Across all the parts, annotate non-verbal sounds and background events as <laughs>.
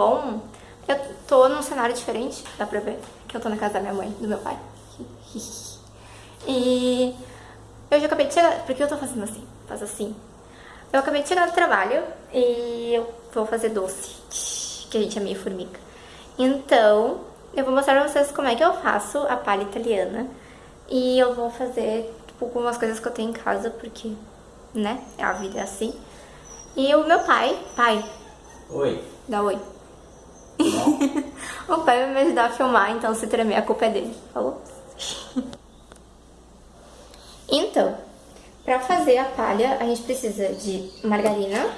bom. Eu tô num cenário diferente, dá pra ver, que eu tô na casa da minha mãe, do meu pai. <laughs> E eu já acabei de chegar, por que eu tô fazendo assim? Faz assim. Eu acabei de chegar do trabalho e eu vou fazer doce, que a gente é meio formiga. Então, eu vou mostrar pra vocês como é que eu faço a palha italiana. E eu vou fazer, tipo, algumas coisas que eu tenho em casa, porque, né, a vida é assim. E o meu pai, pai. Oi. Dá oi. <laughs> o pai vai me ajudar a filmar, então se tremer a culpa é dele. Falou? <laughs> então, pra fazer a palha, a gente precisa de margarina,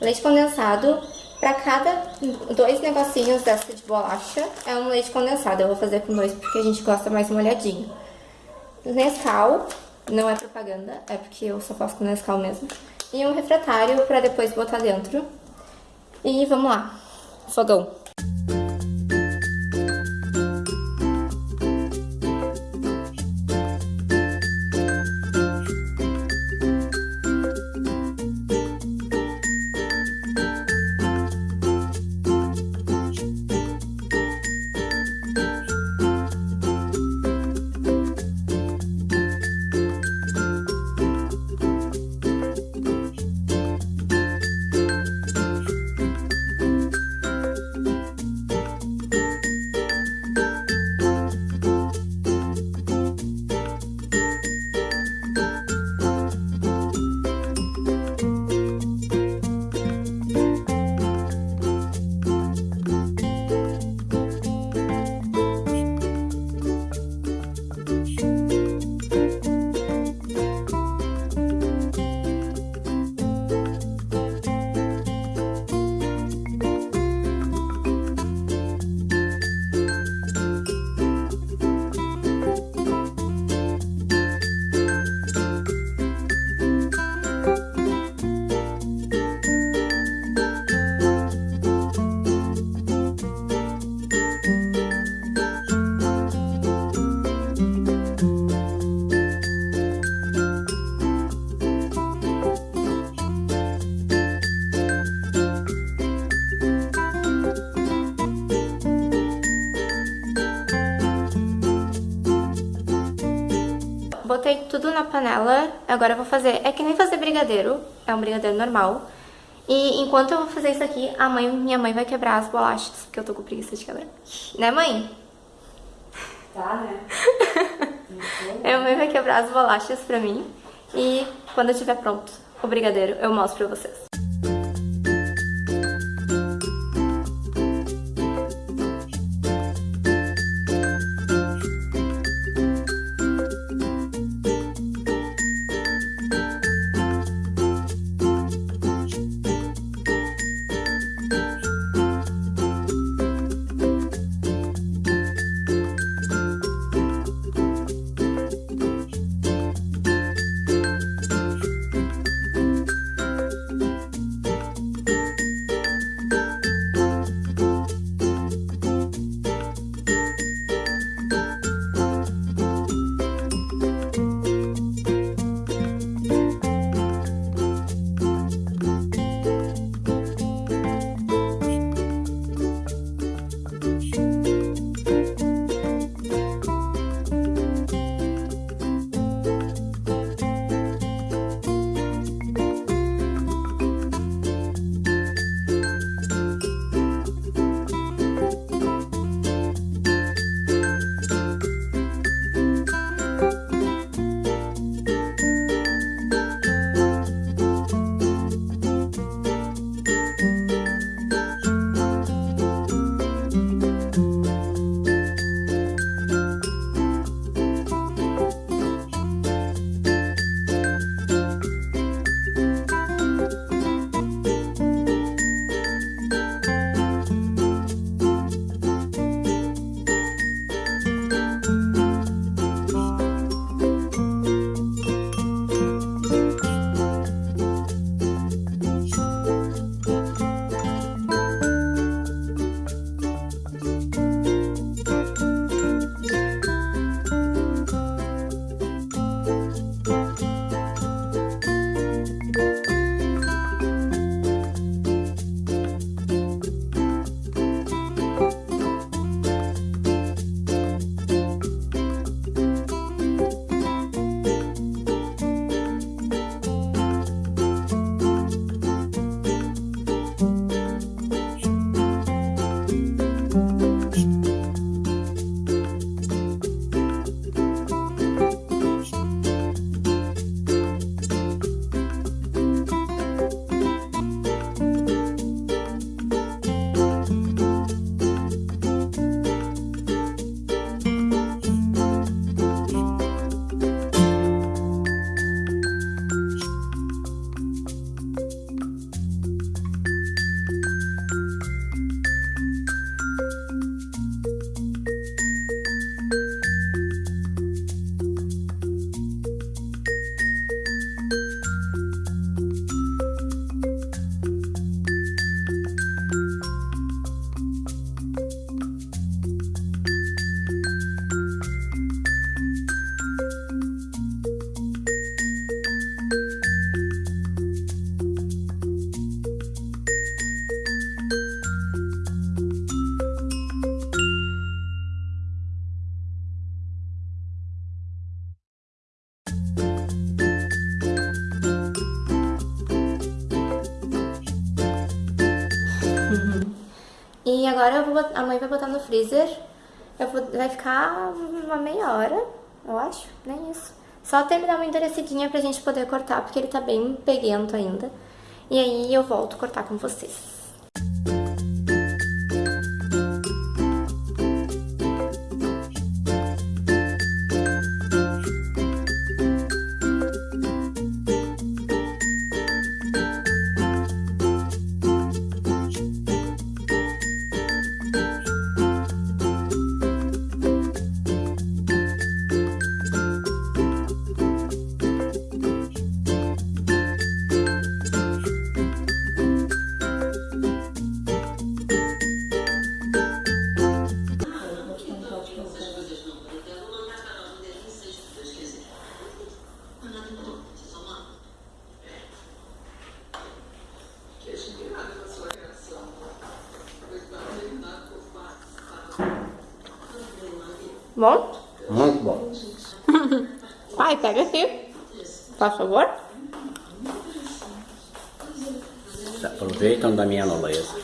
leite condensado, pra cada dois negocinhos dessa de bolacha é um leite condensado. Eu vou fazer com dois porque a gente gosta mais molhadinho. Nescau, não é propaganda, é porque eu só faço com Nescau mesmo. E um refratário pra depois botar dentro. E vamos lá, fogão. Botei tudo na panela, agora eu vou fazer, é que nem fazer brigadeiro, é um brigadeiro normal. E enquanto eu vou fazer isso aqui, a mãe, minha mãe vai quebrar as bolachas, porque eu tô com preguiça de quebrar. Né, mãe? Tá, né? <laughs> a mãe vai quebrar as bolachas pra mim. E quando eu estiver pronto o brigadeiro, eu mostro pra vocês. Agora eu vou, a mãe vai botar no freezer. Eu vou, vai ficar uma meia hora, eu acho, nem isso. Só até ele dar uma endurecidinha pra gente poder cortar, porque ele tá bem peguento ainda. E aí eu volto cortar com vocês. Bom? Muito bom. Pai, pega aqui. Por favor. Se aproveitam da minha nobreza.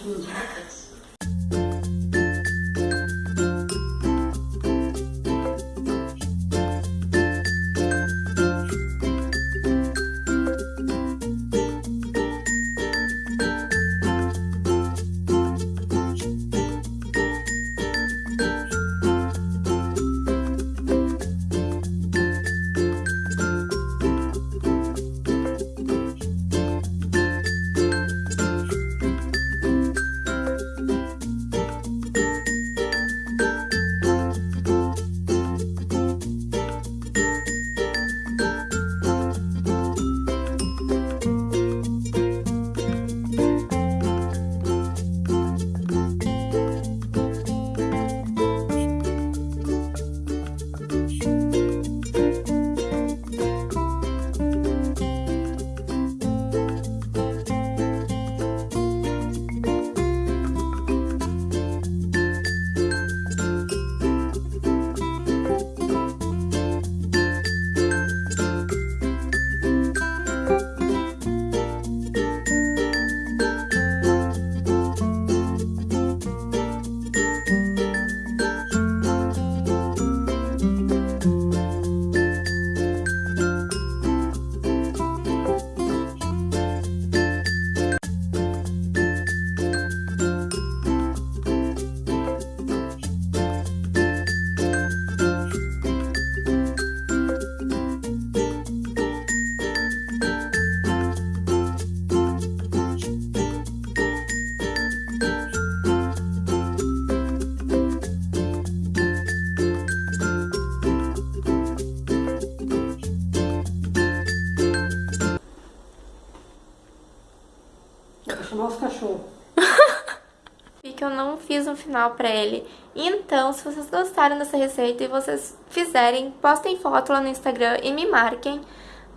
Fiz um final pra ele. Então, se vocês gostaram dessa receita e vocês fizerem, postem foto lá no Instagram e me marquem.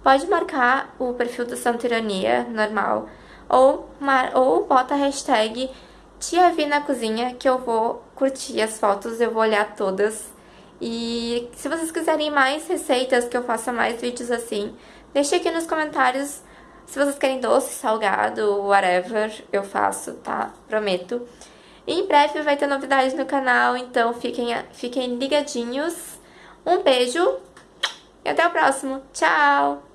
Pode marcar o perfil do Santa Ironia, normal. Ou, mar ou bota a hashtag Tia Vi na Cozinha, que eu vou curtir as fotos, eu vou olhar todas. E se vocês quiserem mais receitas, que eu faça mais vídeos assim, deixe aqui nos comentários se vocês querem doce, salgado, whatever, eu faço, tá? Prometo. Em breve vai ter novidades no canal, então fiquem, fiquem ligadinhos. Um beijo e até o próximo. Tchau!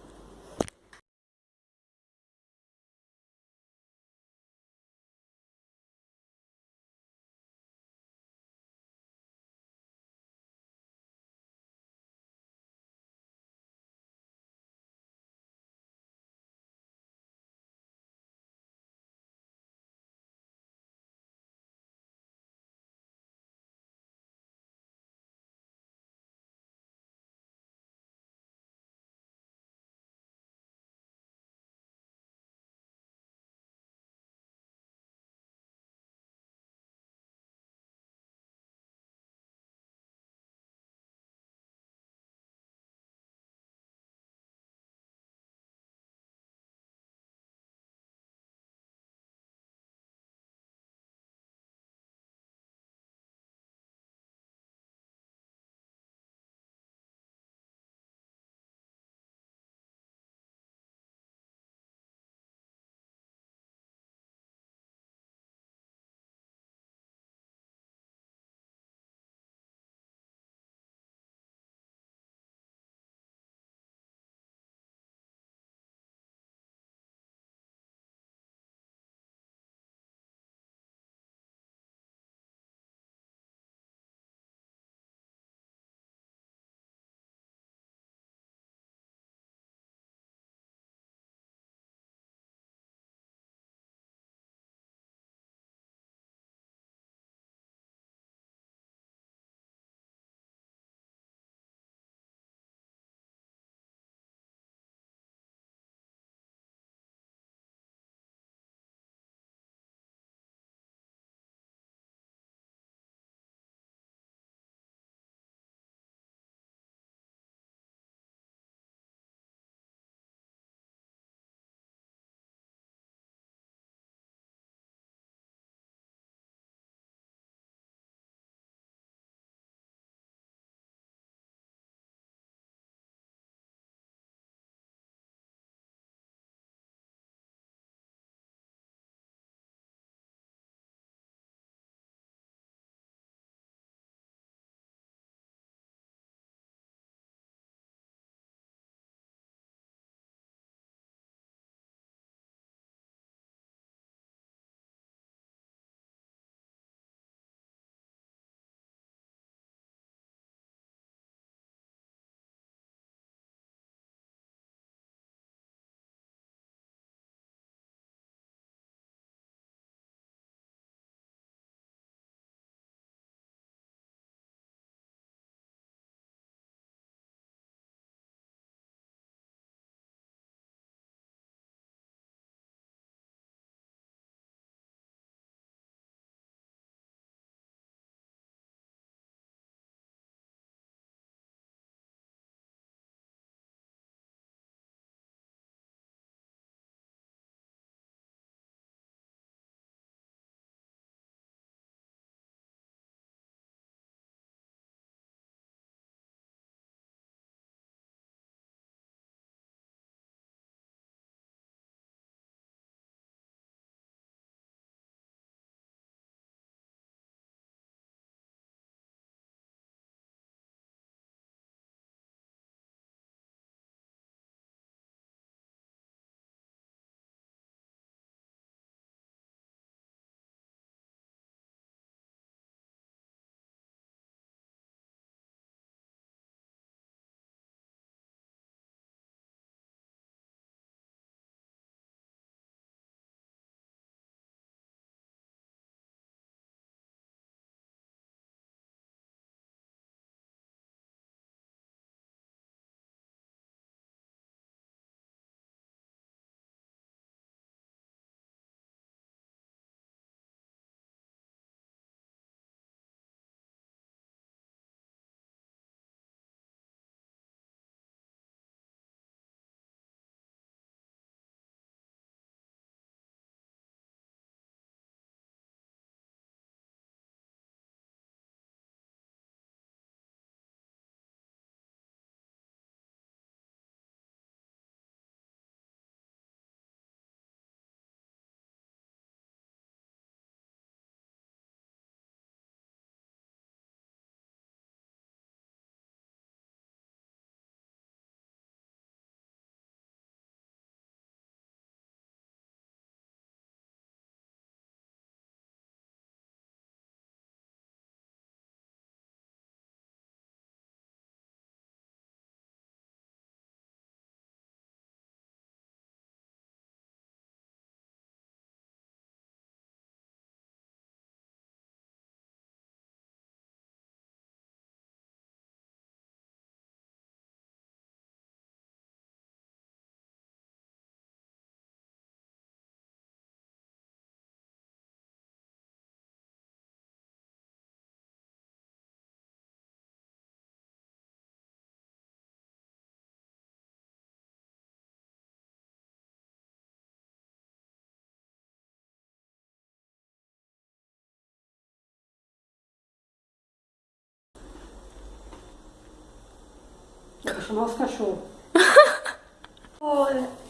Vou chamar os cachorros. <laughs>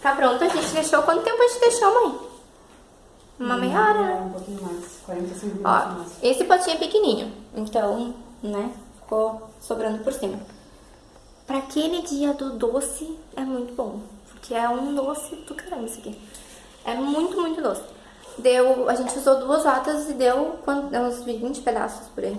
Tá pronto, a gente deixou. Quanto tempo a gente deixou, mãe? Uma meia hora, né? Um pouquinho mais. 45 minutos Ó, mais. esse potinho é pequenininho, então, né, ficou sobrando por cima. Pra aquele dia do doce, é muito bom, porque é um doce do caramba isso aqui. É muito, muito doce. Deu, a gente usou duas latas e deu, quant- deu uns 20 pedaços por aí.